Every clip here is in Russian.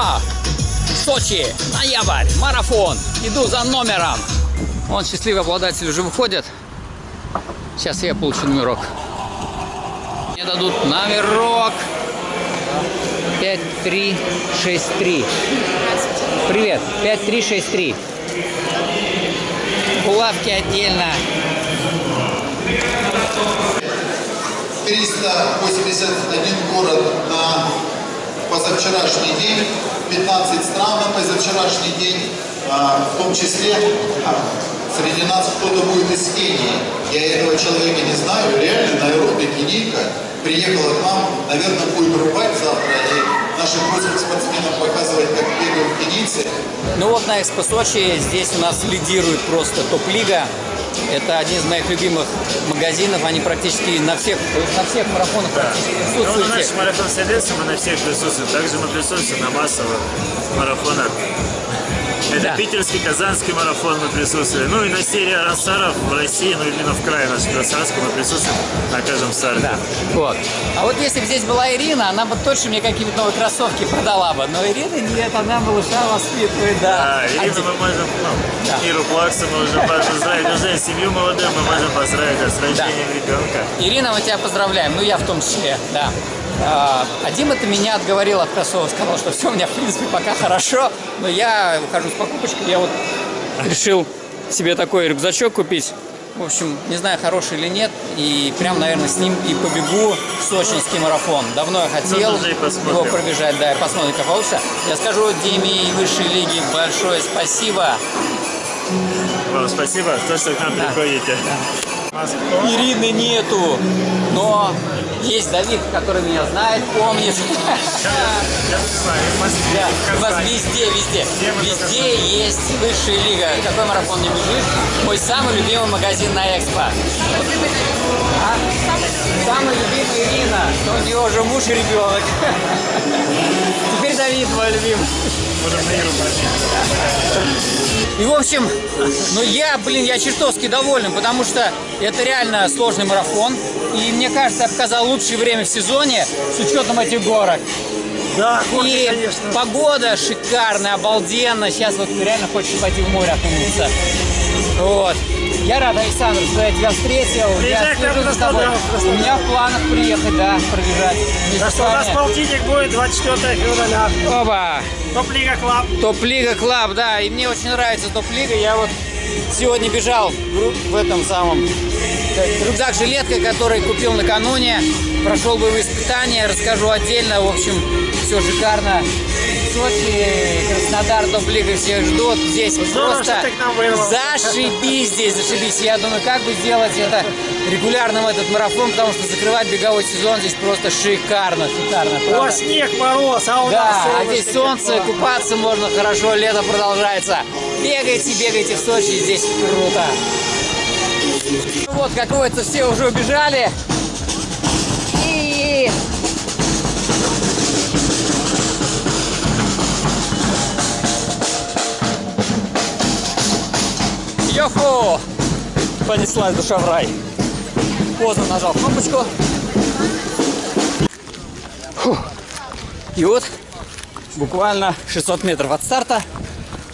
О! Сочи, ноябрь, марафон. Иду за номером. Вон счастливый обладатель уже выходит. Сейчас я получу номерок. Мне дадут номерок. 5363. Привет, 5363. Булавки отдельно. 381 город на позавчерашний день, 15 стран на позавчерашний день, а, в том числе а, среди нас кто-то будет из Кении. Я этого человека не знаю, реально Найроби, кенийка, приехала к нам, наверное, будет рубать завтра и нашим русским спортсменам показывать, как бегают кенийцы. Ну вот на Экспо Сочи здесь у нас лидирует просто топ-лига. Это один из моих любимых магазинов. Они практически на всех, на всех марафонах практически Ну, на присутствуют. нашем марафон Селеса мы на всех присутствуем. Также мы присутствуем на массовых марафонах. Это Да. питерский, казанский марафон мы присутствуем. Ну и на серии Рассаров в России, ну именно в крае нашем Красавском мы присутствуем на каждом старте. Да, вот. А вот если бы здесь была Ирина, она бы точно мне какие-нибудь новые кроссовки продала бы. Но Ирина нет, она малыша воспитывает, да. Да, Ирину Один- мы можем, ну, Да. Иру Плаксу мы уже поздравить, уже семью молодую мы можем поздравить да, с рождением ребенка. Ирина, мы тебя поздравляем, ну я в том числе, да. А, Дима-то меня отговорил от кроссовок, сказал, что все у меня в принципе пока хорошо, но я ухожу с покупочкой, я вот решил себе такой рюкзачок купить. В общем, не знаю, хороший или нет, и прям, наверное, с ним и побегу в сочинский марафон. Давно я хотел Ну, посмотрим. его пробежать, да, и посмотрим, как получится. Я скажу Диме и высшей лиги большое спасибо. Вам спасибо, то, что к нам приходите. Москва. Ирины нету, но есть Давид, который меня знает, помнит. Я знаю, у вас везде, везде, везде есть высшая лига. Какой марафон не бежишь? Мой самый любимый магазин на Экспо. А? Самый любимый Ирина, у нее уже муж и ребенок. Теперь Давид мой любимый. И в общем, ну я, блин, я чертовски доволен, потому что это реально сложный марафон. И мне кажется, я показал лучшее время в сезоне с учетом этих горок. Да, И погода шикарная, обалденно. Сейчас вот реально хочешь пойти в море окунуться. Вот. Я рад, Александр, что я тебя встретил. Приезжай я к нам за тобой. У меня в планах приехать, да, пробежать. с что у нас полтинник будет 24 февраля. Оба! Топ-лига Club. Топ-лига Club, да, и мне очень нравится топ-лига. Я вот сегодня бежал в этом самом э, рюкзак-жилетка, который купил накануне. Прошел боевые испытания, расскажу отдельно. В общем, все шикарно. Сочи, Краснодар, топ-лига всех ждут. Здесь просто к нам вырвался. зашибись здесь, зашибись. Я думаю, как бы сделать это регулярным этот марафон, потому что закрывать беговой сезон здесь просто шикарно, шикарно. У вас снег, мороз, а у нас Да, а солнышко, здесь солнце, тепло. купаться можно хорошо, лето продолжается. Бегайте, бегайте в Сочи, здесь круто. Вот, как водится, все уже убежали. И... Йоху! Понеслась душа в рай. Поздно нажал кнопочку. И вот буквально 600 метров от старта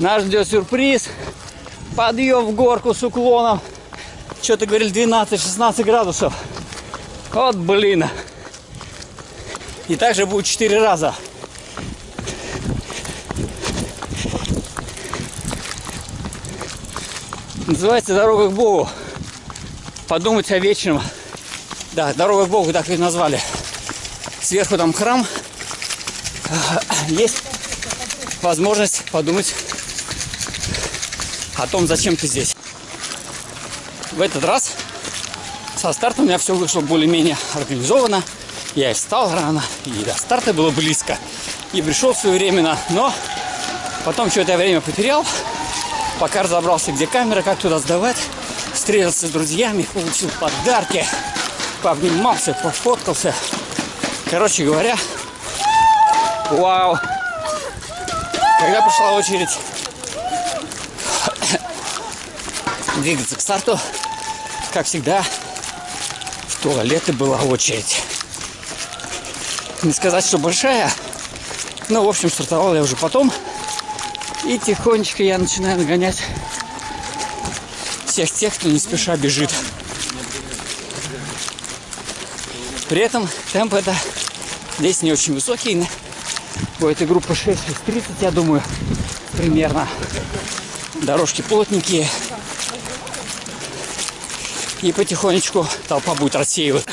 нас ждет сюрприз. Подъем в горку с уклоном. Что-то говорили 12-16 градусов. Вот блин. И также будет 4 раза. Называется «Дорога к Богу». Подумать о вечном. Да, «Дорога к Богу» так и назвали. Сверху там храм. Есть возможность подумать о том, зачем ты здесь. В этот раз со старта у меня все вышло более-менее организованно. Я и встал рано, и до старта было близко. И пришел своевременно, но потом что-то время потерял. Пока разобрался, где камера, как туда сдавать. Встретился с друзьями, получил подарки. Пообнимался, пофоткался. Короче говоря, вау. Когда пришла очередь двигаться к старту, как всегда, в туалеты была очередь. Не сказать, что большая, Ну, в общем, стартовал я уже потом. И тихонечко я начинаю нагонять всех тех, кто не спеша бежит. При этом темп это здесь не очень высокий. У этой группы 6 30, я думаю, примерно. Дорожки плотненькие. И потихонечку толпа будет рассеиваться.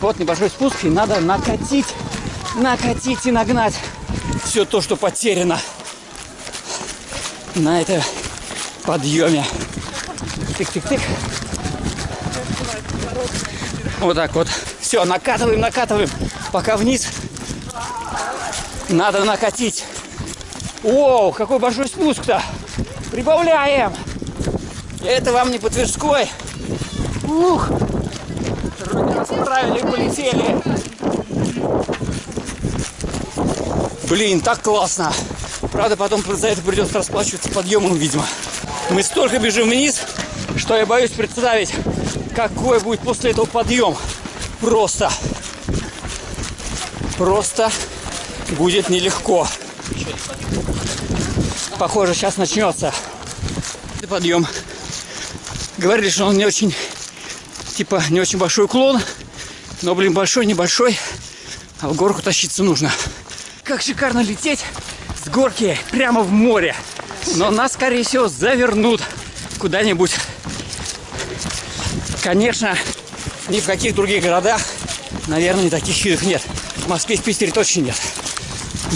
Вот небольшой спуск, и надо накатить, накатить и нагнать все то, что потеряно на этом подъеме. Тык-тык-тык. Вот так вот. Все, накатываем, накатываем. Пока вниз. Надо накатить. Оу, какой большой спуск-то. Прибавляем. Это вам не по Тверской. Ух. Вроде расправили, полетели. Блин, так классно. Правда, потом за это придется расплачиваться подъемом, видимо. Мы столько бежим вниз, что я боюсь представить, какой будет после этого подъем. Просто. Просто будет нелегко. Похоже, сейчас начнется подъем. Говорили, что он не очень, типа, не очень большой уклон. Но, блин, большой, небольшой. А в горку тащиться нужно. Как шикарно лететь с горки прямо в море. Но нас, скорее всего, завернут куда-нибудь. Конечно, ни в каких других городах, наверное, таких видов нет. В Москве, в Питере точно нет.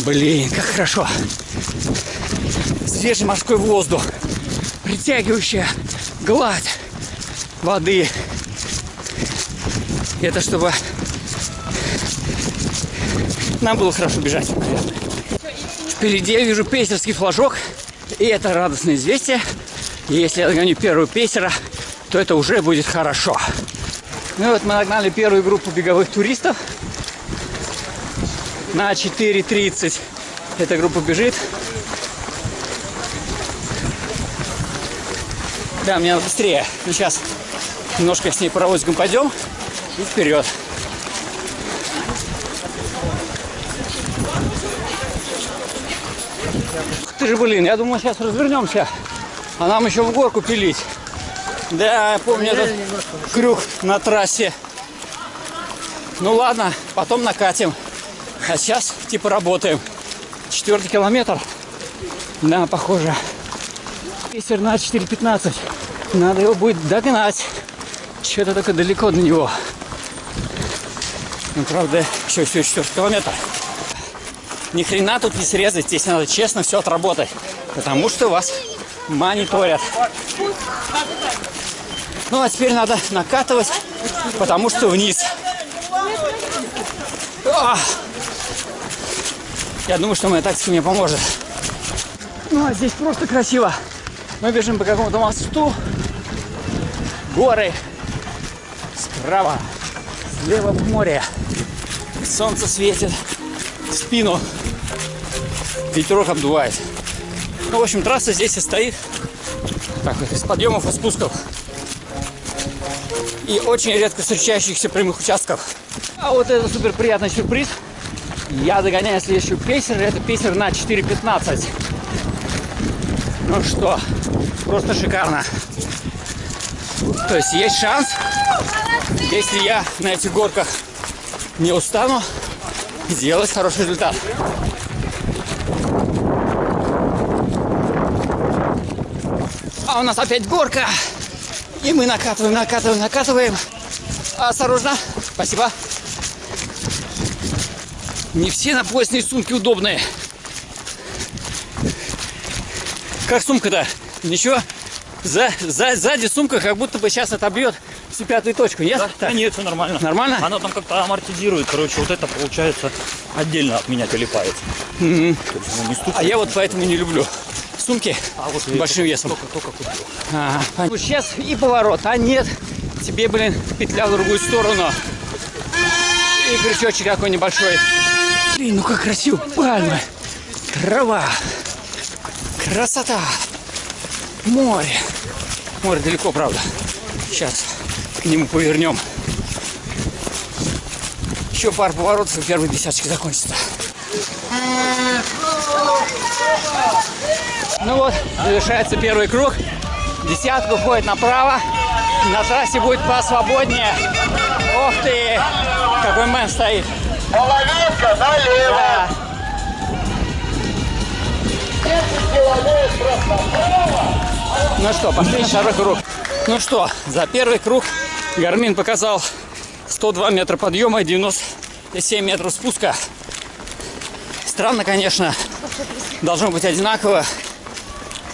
Блин, как хорошо. Свежий морской воздух, притягивающая гладь воды. Это чтобы нам было хорошо бежать, наверное. Впереди я вижу пейсерский флажок. И это радостное известие. И если я догоню первого пейсера, то это уже будет хорошо. Ну вот мы нагнали первую группу беговых туристов. На 4.30 эта группа бежит. Да, мне надо быстрее. Ну, сейчас немножко с ней паровозиком пойдем и вперед. Ты же, блин, я думал, сейчас развернемся, а нам еще в горку пилить. Да, я помню этот крюк на трассе. Ну ладно, потом накатим. А сейчас типа работаем. Четвертый километр. Да, похоже. Пейсер на 4.15. Надо его будет догнать. Что-то только далеко до него. Ну, правда, еще все четвертый километр. Ни хрена тут не срезать. Здесь надо честно все отработать. Потому что вас мониторят. Ну, а теперь надо накатывать, потому что вниз. Я думаю, что моя тактика мне поможет. Ну, а здесь просто красиво. Мы бежим по какому-то мосту. Горы. Справа. Слева море. Солнце светит в спину. Ветерок обдувает. Ну, в общем, трасса здесь и стоит. Так вот, из подъемов и спусков. И очень редко встречающихся прямых участков. А вот это супер приятный сюрприз. Я догоняю следующую пейсер. Это пейсер на 4.15. Ну что, просто шикарно. То есть есть шанс, если я на этих горках не устану, сделать хороший результат. А у нас опять горка. И мы накатываем, накатываем, накатываем. Осторожно. Спасибо. Не все напоясные сумки удобные. Как сумка-то? Ничего? За, за, сзади сумка как будто бы сейчас отобьет всю пятую точку, нет? Да, Так, нет, все нормально. Нормально? Она там как-то амортизирует. Короче, вот это получается отдельно от меня телепает. Мгм. То есть, ну. А я вот поэтому не люблю сумки А вот большим весом. Только, только купил. Ага, понятно. Сейчас и поворот, а нет, тебе, блин, петля в другую сторону. И крючочек какой небольшой. Блин, ну как красиво, пальмы, трава, красота, море. Море далеко, правда. Сейчас к нему повернем. Еще пару поворотов, и первый десяточек закончится. Ну вот, завершается первый круг. Десятка уходит направо. На трассе будет посвободнее. Ох ты! Какой мэн стоит. Половинка налево. Да. Ну что, пошли на второй круг. Ну что, за первый круг Гармин показал 102 метра подъема и 97 метров спуска. Странно, конечно, должно быть одинаково,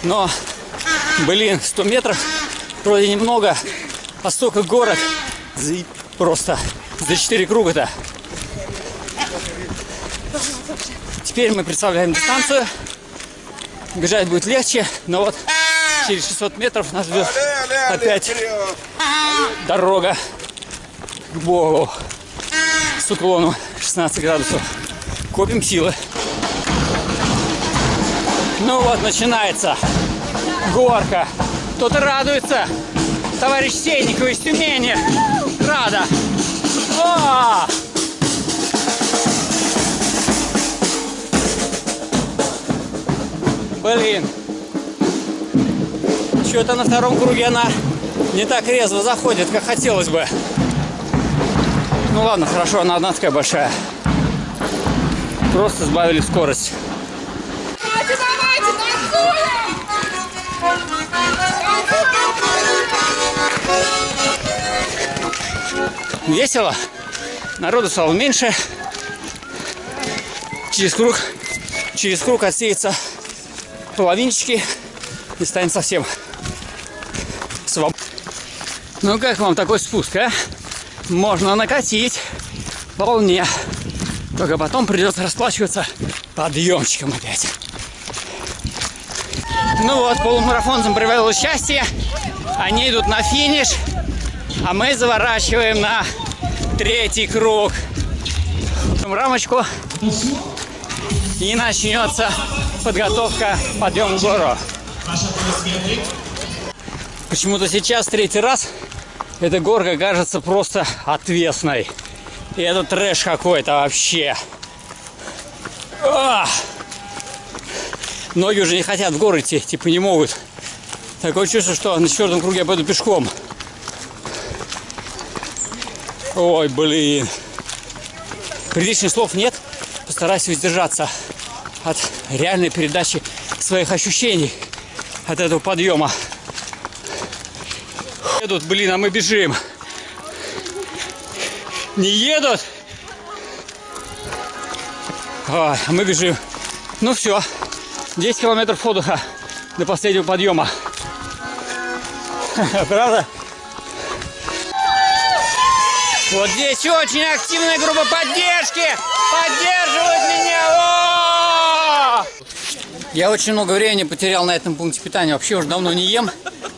но, блин, 100 метров вроде немного, а столько горок просто за 4 круга-то. Теперь мы представляем дистанцию. Бежать будет легче, но вот через 600 метров нас ждет опять дорога к Богу с уклоном 16 градусов. Копим силы. Ну вот, начинается горка. Кто-то радуется. Товарищ Сейников из Тюмени. Рада. О! Блин. Что-то на втором круге она не так резво заходит, как хотелось бы. Ну ладно, хорошо, она одна такая большая. Просто сбавили скорость. Давайте, давайте, танцуем! Весело. Народу стало меньше. Через круг, через круг отсеется половинчики и станет совсем. Ну как вам такой спуск, а? Можно накатить вполне. Только потом придется расплачиваться подъемчиком опять. Ну вот, полумарафонцам привело счастье. Они идут на финиш. А мы заворачиваем на третий круг. Рамочку. И начнется подготовка к подъему в гору. Почему-то сейчас третий раз эта горка кажется просто отвесной. И это трэш какой-то вообще. Ах! Ноги уже не хотят в горы идти, типа не могут. Такое чувство, что на четвертом круге я пойду пешком. Ой, блин. Приличных слов нет. Постарайся воздержаться от реальной передачи своих ощущений от этого подъема. Едут, блин, а мы бежим. Не едут. А мы бежим. Ну все. 10 километров отдыха до последнего подъема. Правда? Вот здесь очень активная группа поддержки. Поддерживают меня. О! Я очень много времени потерял на этом пункте питания. Вообще уже давно не ем.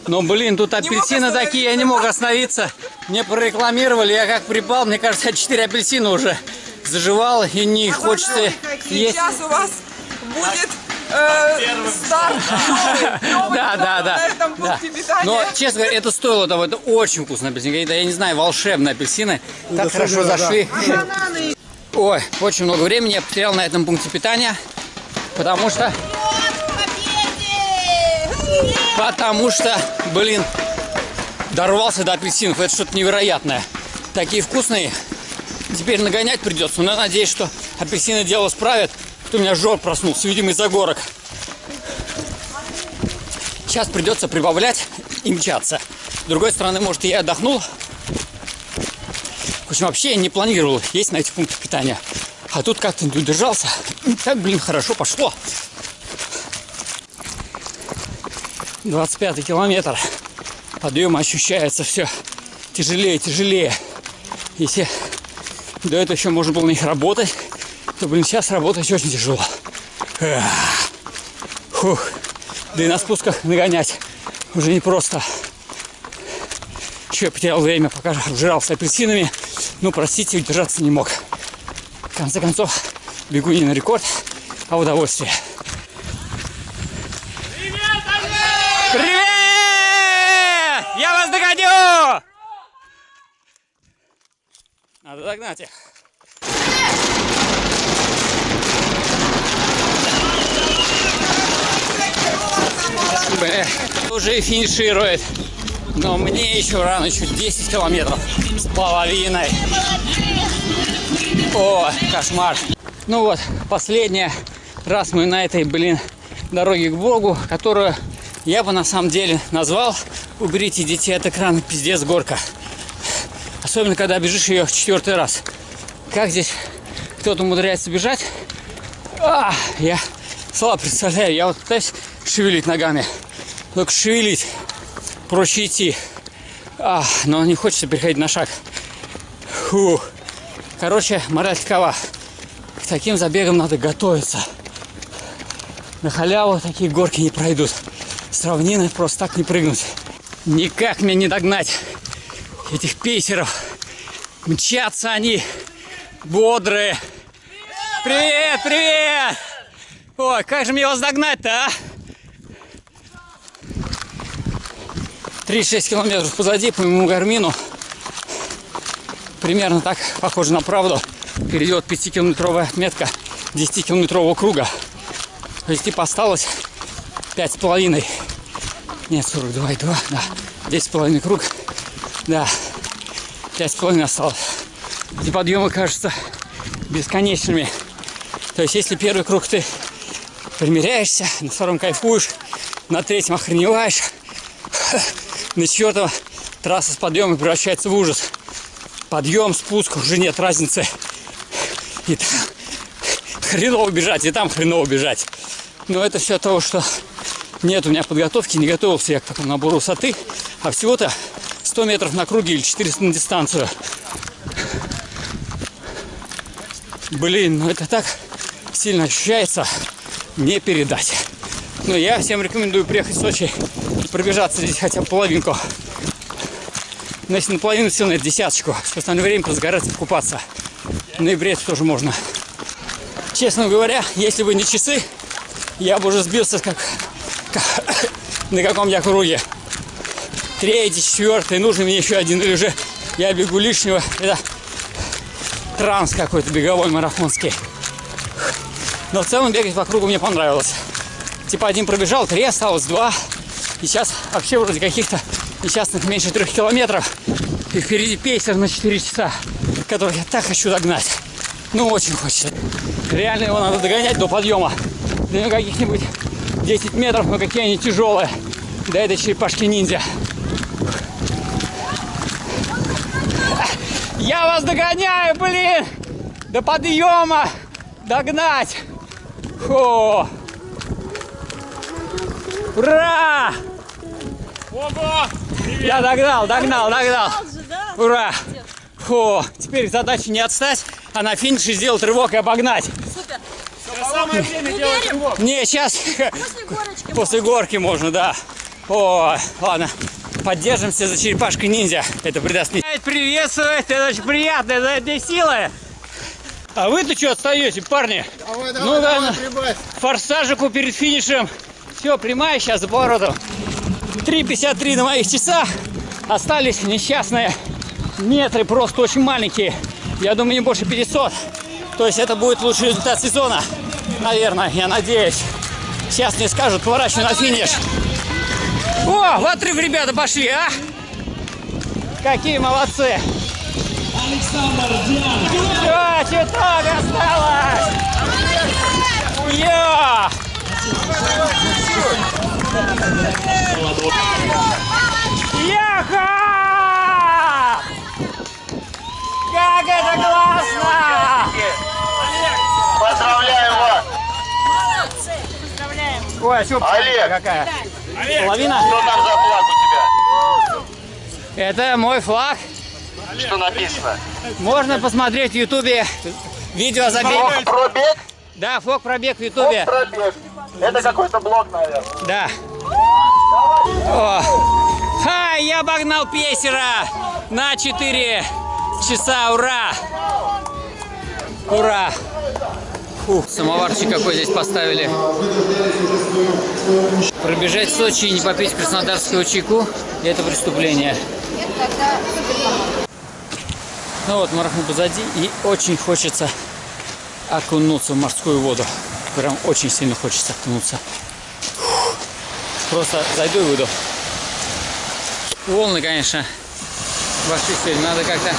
Но, блин, тут апельсины такие, я не мог остановиться. Мне прорекламировали, я как припал. Мне кажется, я 4 апельсина уже заживал. И не хочется есть. Сейчас у вас будет э, старт. новый Да, да, да. Но, честно говоря, это стоило того. Это очень вкусные апельсины. Это, я не знаю, волшебные апельсины. Так хорошо зашли. Ой, очень много времени я потерял на этом пункте питания. Потому что... Потому что, блин, дорвался до апельсинов. Это что-то невероятное. Такие вкусные. Теперь нагонять придется. Но надеюсь, что апельсины дело справят. Что у меня жор проснулся, видимо, из-за горок. Сейчас придется прибавлять и мчаться. С другой стороны, может, я отдохнул. В общем, вообще я не планировал есть на этих пунктах питания. А тут как-то не удержался. И так, блин, хорошо пошло. 25 километр. Подъем ощущается все тяжелее, тяжелее. Если до этого еще можно было на них работать, то, блин, сейчас работать очень тяжело. Фух. Да и на спусках нагонять уже не просто. Еще я потерял время, пока обжирался апельсинами. Ну, простите, удержаться не мог. В конце концов, бегу не на рекорд, а удовольствие. Надо догнать их. Уже финиширует. Но мне еще рано, еще 10 километров с половиной. О, кошмар. Ну вот, последний раз мы на этой, блин, дороге к Богу, которую я бы на самом деле назвал «Уберите детей от экрана, пиздец, горка». Особенно, когда бежишь ее четвертый раз. Как здесь кто-то умудряется бежать? А, я слабо представляю. Я вот пытаюсь шевелить ногами. Только шевелить. Проще идти. А, но не хочется переходить на шаг. Фу. Короче, мораль такова. К таким забегам надо готовиться. На халяву такие горки не пройдут. С равнины просто так не прыгнуть. Никак мне не догнать этих пейсеров. Мчатся они бодрые. Привет, привет! Ой, как же мне вас догнать-то, а? 36 километров позади по моему гармину. Примерно так, похоже на правду. Перейдет 5-километровая метка 10-километрового круга. То есть типа осталось 5,5. Нет, 42,2, да. 10,5 круг. Да. 5,5 осталось. Эти подъемы кажутся бесконечными. То есть, если первый круг ты примеряешься, на втором кайфуешь, на третьем охреневаешь, на четвертом трасса с подъемом превращается в ужас. Подъем, спуск, уже нет разницы. И там хреново бежать, и там хреново бежать. Но это все от того, что нет у меня подготовки, не готовился я к такому набору высоты, а всего-то 100 метров на круге или 400 на дистанцию. Блин, ну это так сильно ощущается, не передать. Но я всем рекомендую приехать в Сочи и пробежаться здесь хотя бы половинку. Но если наполовину сил, на десяточку. В остальное время позагораться, покупаться. В ноябре это тоже можно. Честно говоря, если бы не часы, я бы уже сбился как, как на каком-то круге. Третий, четвертый, нужен мне еще один, или уже я бегу лишнего. Это транс какой-то беговой, марафонский. Но в целом бегать по кругу мне понравилось. Типа один пробежал, три осталось, два. И сейчас вообще вроде каких-то несчастных меньше трех километров. И впереди пейсер на 4 часа, который я так хочу догнать. Ну, очень хочется. Реально его надо догонять до подъема. До каких-нибудь 10 метров, но какие они тяжелые. До этой черепашки Я вас догоняю, блин! До подъема! Догнать! Фу! Ура! Ого! Я догнал, догнал, догнал. Ура! Фу, теперь задача не отстать, а на финише сделать рывок и обогнать. Самое время делать рывок. Не, сейчас после горки можно, да. О, ладно. Поддержимся за черепашкой ниндзя. Это придаст мне. Приветствовать, это очень приятно, это для силы. А вы-то что отстаете, парни? Давай, Ну, да, ну. прибавь. Форсажику перед финишем. Все, прямая сейчас за поворотом. 3.53 на моих часах. Остались несчастные метры, просто очень маленькие. Я думаю, не больше 500. То есть это будет лучший результат сезона. Наверное, я надеюсь. Сейчас мне скажут, поворачивай на финиш. О, в отрыв ребята пошли, а? Какие молодцы. Все, чуток осталось. Я! Яха! Как это классно! Поздравляем вас! Ой, а Олег! какая? Половина? Что там за флаг у тебя? Это мой флаг. Что написано? Можно посмотреть в Ютубе видео забег. Фок пробег? Да, флаг пробег в Ютубе. пробег. Это какой-то блок, наверное. Да. О. Ха, я обогнал пейсера на 4 часа. Ура! Ура! Фу, самоварчик какой здесь поставили. Пробежать в Сочи и не попить краснодарского чайку – это преступление. Ну вот, марафон позади, и очень хочется окунуться в морскую воду. Прям очень сильно хочется окунуться. Просто зайду и выйду. Волны, конечно, вошли сегодня. Надо как-то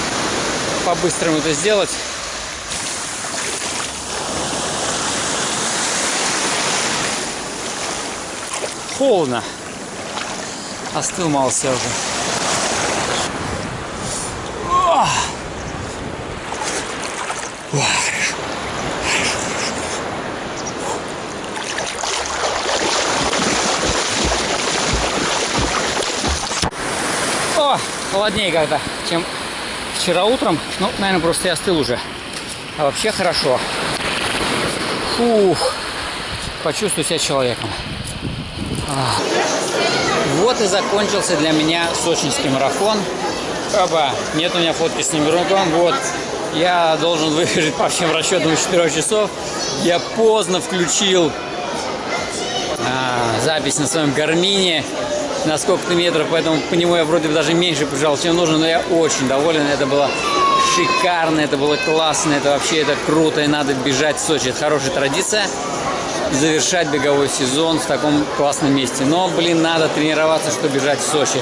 по-быстрому это сделать. Холодно. Остыл мало себя уже. Ох, хорошо. О, холоднее как-то, чем вчера утром. Ну, наверное, просто я остыл уже. А вообще хорошо. Фух. Почувствую себя человеком. А. Вот и закончился для меня сочинский марафон. Оба, нет у меня фотки с номерком. Вот, я должен выбежать по всем расчетам из 4 часов. Я поздно включил а, запись на своем гармине на сколько-то метров, поэтому по нему я вроде бы даже меньше побежал, чем нужно, но я очень доволен. Это было шикарно, это было классно, это вообще это круто, и надо бежать в Сочи. Это хорошая традиция завершать беговой сезон в таком классном месте. Но, блин, надо тренироваться, чтобы бежать в Сочи.